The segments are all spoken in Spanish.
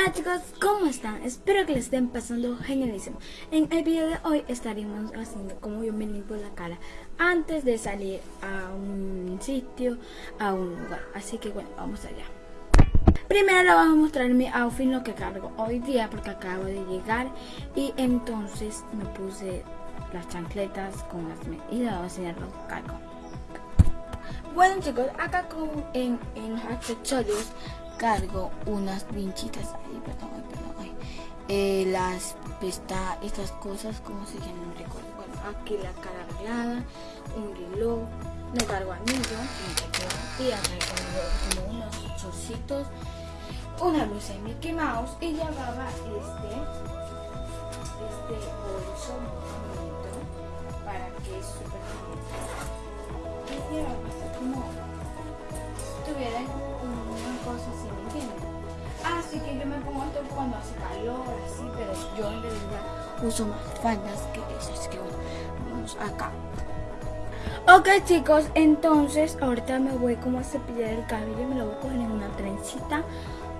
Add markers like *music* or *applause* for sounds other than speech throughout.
Hola chicos, ¿cómo están? Espero que les estén pasando genialísimo. En el video de hoy estaremos haciendo como yo me limpio la cara antes de salir a un sitio, a un lugar. Así que bueno, vamos allá. Primero les voy a mostrar mi outfit, lo que cargo hoy día porque acabo de llegar y entonces me puse las chancletas con las medidas, voy a enseñar lo que cargo. Bueno chicos, acá con, en, en los accesorios cargo unas vinchitas ahí, perdón, perdón, ay. Eh, las pesta, estas cosas, como se llaman, no recuerdo. Bueno, aquí la cara arreglada, un reloj, no cargo anillo, y acá como, unos chocitos, una luz de Mickey Mouse y llevaba este, este bolso bonito para que es súper bonito. Y llevaba como tuviera una cosa así, ¿me? Así que yo me pongo esto cuando hace calor, así, pero yo en realidad uso más faldas que eso, así que vamos acá. Ok chicos, entonces ahorita me voy como a cepillar el cabello, me lo voy a coger en una trencita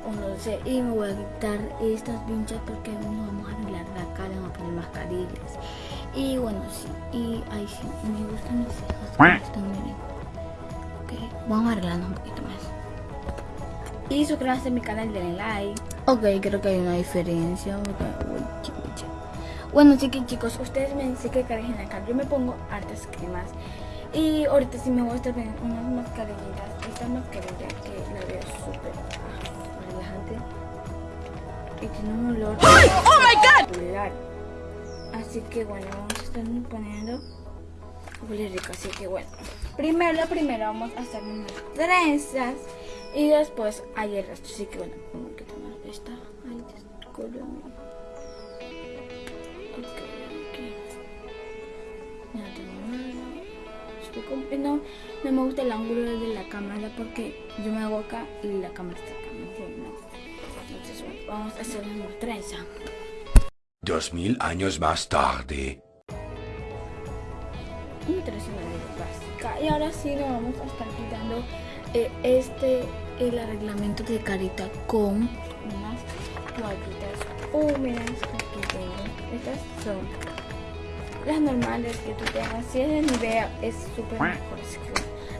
o no sé, y me voy a quitar estas pinchas porque nos vamos a arreglar la cara, vamos a poner mascarillas. Y bueno, sí, y ahí sí, me gustan mis cejas, están bien vamos arreglando un poquito. Y suscríbanse a mi canal, denle like. Ok, creo que hay una diferencia. Bueno, sí que chicos, ustedes me dicen que carejen acá. Yo me pongo hartas cremas. Y ahorita sí me voy a estar poniendo unas mascarillas. Esta mascarilla que la veo súper relajante. Y tiene un olor. ¡Oh, my God! Así que bueno, vamos a estar poniendo huele rico, así que bueno. Primero, primero vamos a hacer unas trenzas y después hay el resto. Así que bueno, como que tomar esta. Ay, descolor. Ok, ok. No tengo nada. Estoy como, no, no me gusta el ángulo de la cámara porque yo me hago acá y la cámara está acá, ¿me entiendes? Entonces bueno, vamos a hacer una trenza. Dos mil años más tarde básica. Y ahora sí nos vamos a estar quitando eh, este, el arreglamento de carita con unas toallitas húmedas. Aquí tengo. Estas son las normales que tú tengas. Si es de Nivea es súper mejor. Así que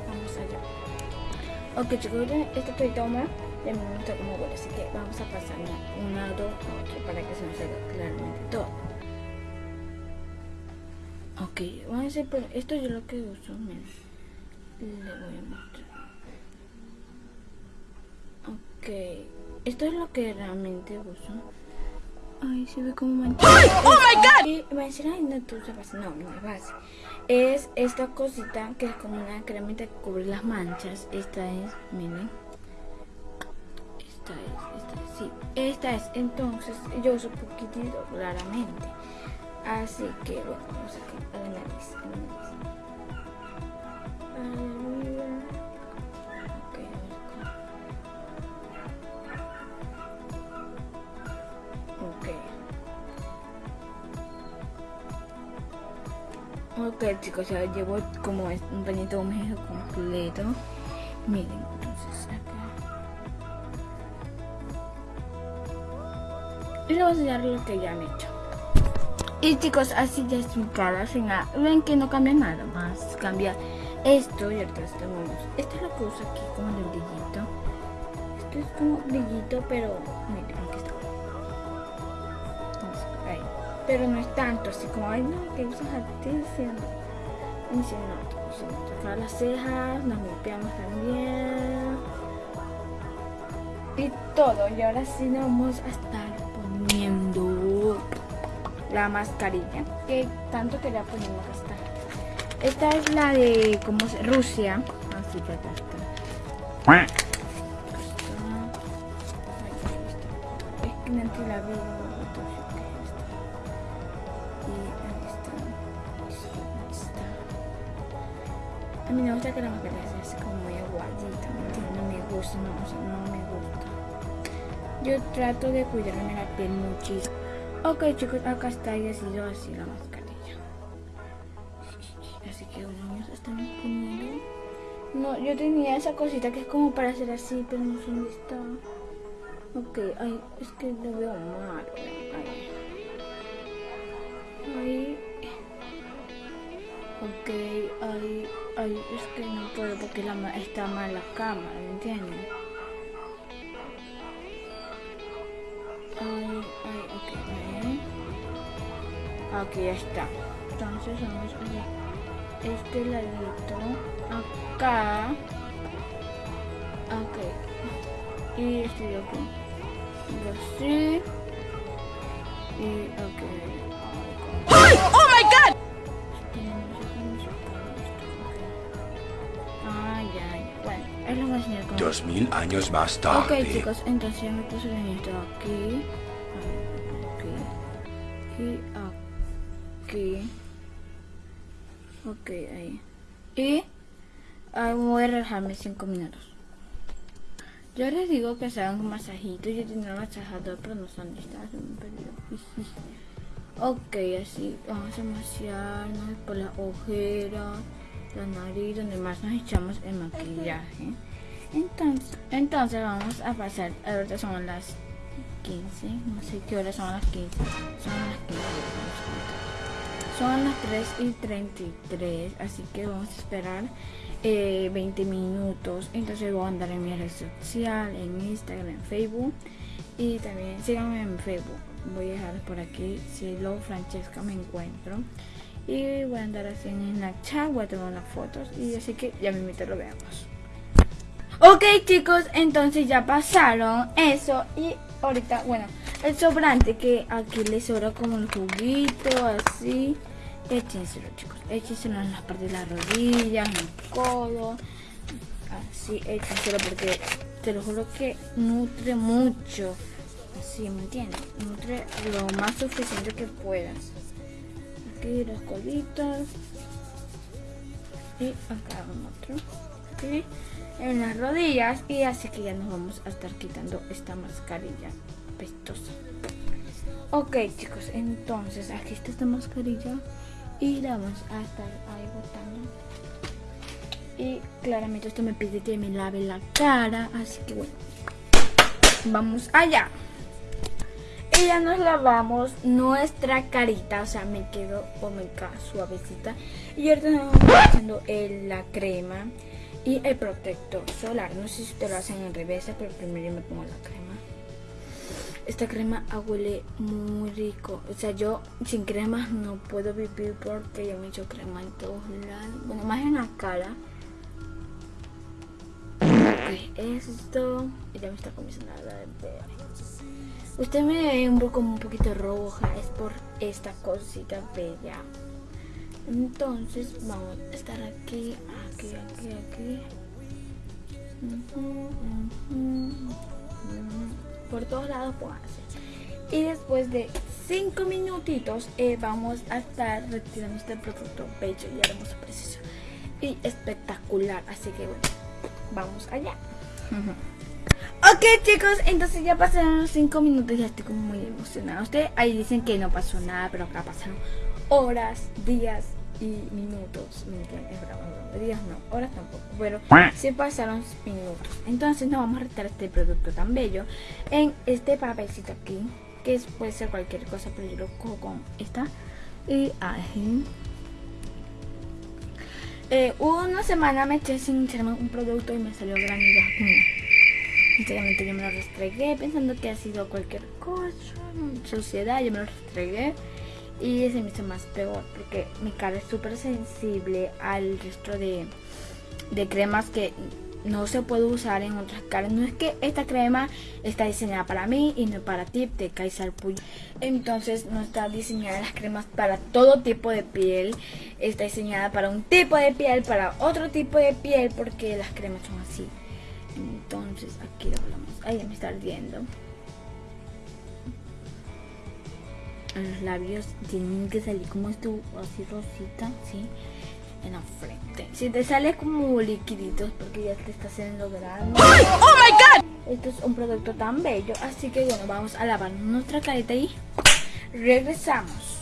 vamos allá. Ok chicos, esta toallita húmeda me gusta como huele. Así que vamos a pasar un lado a otro para que se nos haga claramente todo. Ok, vamos a hacer, esto yo lo que uso, miren. Le voy a mostrar. Ok, esto es lo que realmente uso. Ay, se ve como manchado. ¡Oh, my God! Y me dicen, ay, no, No, no es base. Es esta cosita que es como una cremita que cubre las manchas. Esta es, miren. Esta es, esta es, sí. Esta es, entonces, yo uso poquitito, claramente. Así que bueno, vamos a la nariz, a la nariz. Ok chicos, ya llevo como un pañito húmedo completo. Miren, entonces acá. Y le voy a enseñar lo que ya han hecho. Y chicos, así ya es mi cara, sin nada. Ven que no cambia nada más. Cambia esto y ahorita estamos. Esto es lo que uso aquí como el brillito. Esto es como brillito, pero miren, Pero no es tanto, así como, ay no, que usas se nota, se nota. Acá las cejas, nos limpiamos también. Y todo. Y ahora sí nos vamos a estar poniendo la mascarilla que tanto quería ponerme gastar. Esta es la de como se, Rusia. Así que acá está. Es que no la veo. Mí me gusta que la mascarilla sea así como muy aguadita, no me gusta, no, no me gusta. Yo trato de cuidarme la piel muchísimo. Ok chicos, acá está y ha sido así la mascarilla. *laughs* Así que los niños están poniendo. No, yo tenía esa cosita que es como para hacer así, pero no sé dónde está. Ok, ay, es que lo veo mal. Ay. Ay. Ok, ay, ay, es que no puedo porque está mal la cámara, ¿me entienden? Ay, ay, ok, bien. Aquí ya está. Entonces vamos a ver este ladito acá. Ok. Y este de aquí. Y así. Y ok. Ay, Dos mil años más Ok tarde. chicos, entonces ya me puse esto aquí. Aquí. Y aquí. Ok, ahí. Y ah, voy a relajarme 5 minutos. Yo les digo que se hagan un masajito. Yo tenía un masajador, pero no está. Se me perdió. Ok, así. Vamos a masajearnos por las ojeras, la nariz, donde más nos echamos el maquillaje. Entonces, entonces vamos a pasar, ahorita son las 15, no sé qué horas son las 15, son las 15, son las 3 y 33, así que vamos a esperar eh, 20 minutos, entonces voy a andar en mi red social, en Instagram, en Facebook y también síganme en Facebook, voy a dejar por aquí, si lo Francesca me encuentro y voy a andar así en Snapchat, voy a tomar unas fotos y así que ya me invito, lo veamos. Ok chicos, entonces ya pasaron eso y ahorita, bueno, el sobrante que aquí le sobra como el juguito, así, échenselo chicos, échenselo en las partes de las rodillas, en el codo, así, échenselo porque te lo juro que nutre mucho, así, ¿me entiendes? Nutre lo más suficiente que puedas. Aquí los coditos y acá un otro. En las rodillas y así que ya nos vamos a estar quitando esta mascarilla pestosa. Ok chicos entonces aquí está esta mascarilla y la vamos a estar ahí botando. Y claramente esto me pide que me lave la cara así que bueno vamos allá. Y ya nos lavamos nuestra carita o sea me quedo o me queda suavecita. Y ahorita nos vamos echando la crema y el protector solar. No sé si te lo hacen en reversa, pero primero yo me pongo la crema. Esta crema huele muy rico. O sea, yo sin crema no puedo vivir porque yo me echo crema en todos lados. Bueno, más en la cara. Ok, esto. Ya me está comenzando a dar ver. Usted me ve un poco como un poquito roja. Es por esta cosita bella. Entonces vamos a estar aquí, aquí, aquí, aquí. Por todos lados pónganse. Y después de 5 minutitos eh, vamos a estar retirando este producto bello y hermoso, precioso y espectacular. Así que bueno, vamos allá. Ok chicos, entonces ya pasaron los 5 minutos, ya estoy como muy emocionada. Ustedes ahí dicen que no pasó nada, pero acá pasaron horas, días minutos. Bravo, es bravo. Días no, horas tampoco. Pero sí pasaron minutos. Entonces nos vamos a retirar este producto tan bello en este papelcito aquí. Que es- puede ser cualquier cosa, pero yo lo cojo con esta. Y ahí. Eh, una semana me eché sin echarme un producto y me salió granillas acá. Sinceramente yo me lo restregué pensando que ha sido cualquier cosa, suciedad, yo me lo restregué y se me hizo más peor porque mi cara es súper sensible al resto de, de cremas que no se puede usar en otras caras. No es que esta crema está diseñada para mí y no para ti, te caes al puño. Entonces no está diseñada las cremas para todo tipo de piel. Está diseñada para un tipo de piel, para otro tipo de piel, porque las cremas son así. Entonces aquí lo hablamos. Ahí me está ardiendo. Los labios tienen que salir como esto, así rosita, ¿sí? En la frente. Si te sale como liquiditos porque ya te está haciendo grande. ¡Oh my god! Esto es un producto tan bello. Así que bueno, vamos a lavar nuestra carita y regresamos.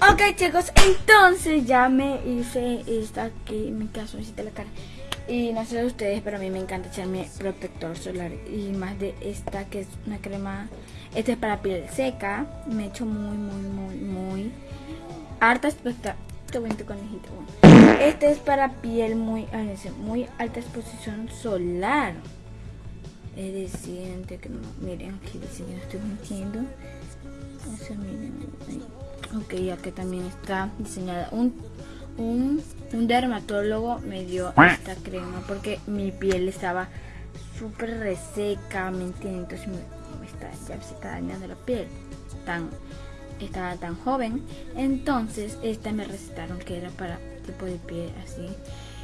Ok chicos, entonces ya me hice esta aquí, mi calzoncito de la cara. Y no sé de ustedes, pero a mí me encanta echarme protector solar. Y más de esta que es una crema. Este es para piel seca. Me echo muy, muy, muy, muy. Harta espectacular. conejito. Este es para piel muy, muy alta exposición solar. Es decir, que no, miren aquí dice que estoy mintiendo. O sea, miren. Ok, aquí también está diseñada un un, dermatólogo me dio esta crema porque mi piel estaba súper reseca, ¿me entiendes? Entonces me, está, ya se está dañando la piel. Tan, estaba tan joven. Entonces esta me recetaron que era para tipo de piel así.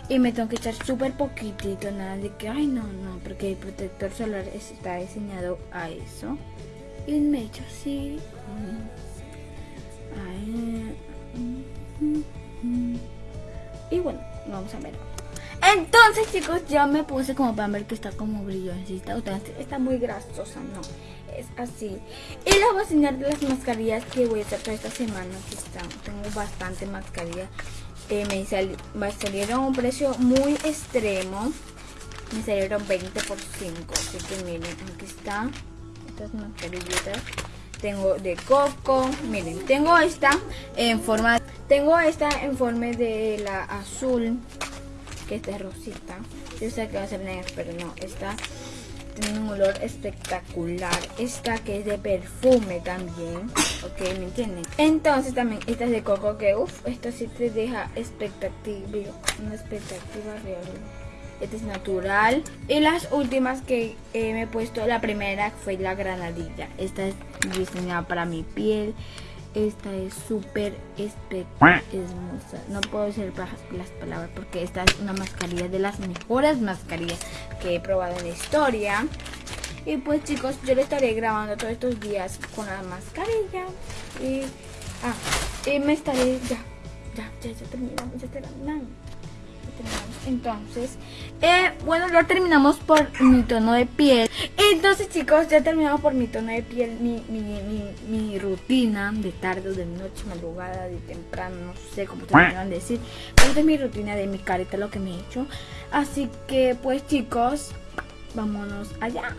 Y me tengo que echar súper poquitito, nada de que, ay no, no, porque el protector solar está diseñado a eso. Y me echo así. Ay, y bueno, vamos a ver. Entonces chicos, ya me puse como para ver que está como brillosita. Está muy grasosa, no. Es así. Y les voy a enseñar las mascarillas que voy a sacar esta semana. Aquí están. Tengo bastante mascarilla. Eh, me, me salieron a un precio muy extremo. Me salieron 20 por 5. Así que miren, aquí están estas mascarillitas tengo de coco, miren, tengo esta en forma, tengo esta en forma de la azul, que esta es rosita, yo sé que va a ser negra, pero no, esta tiene un olor espectacular, esta que es de perfume también, ok, ¿me entienden? Entonces también esta es de coco, que uff, esto sí te deja expectativa, una expectativa real este es natural. Y las últimas que eh, me he puesto, la primera fue la granadilla. Esta es diseñada para mi piel. Esta es súper hermosa. No puedo decir las palabras porque esta es una mascarilla de las mejores mascarillas que he probado en la historia. Y pues chicos, yo le estaré grabando todos estos días con la mascarilla. Y, ah, y me estaré, ya, ya, ya, ya terminamos, ya terminamos. Entonces, eh, bueno, ya terminamos por mi tono de piel. Entonces, chicos, ya terminamos por mi tono de piel, mi, mi, rutina de tarde o de noche, madrugada, de temprano, no sé cómo te quieran decir. Pero esta es mi rutina de mi carita, lo que me he hecho. Así que, pues, chicos, vámonos allá.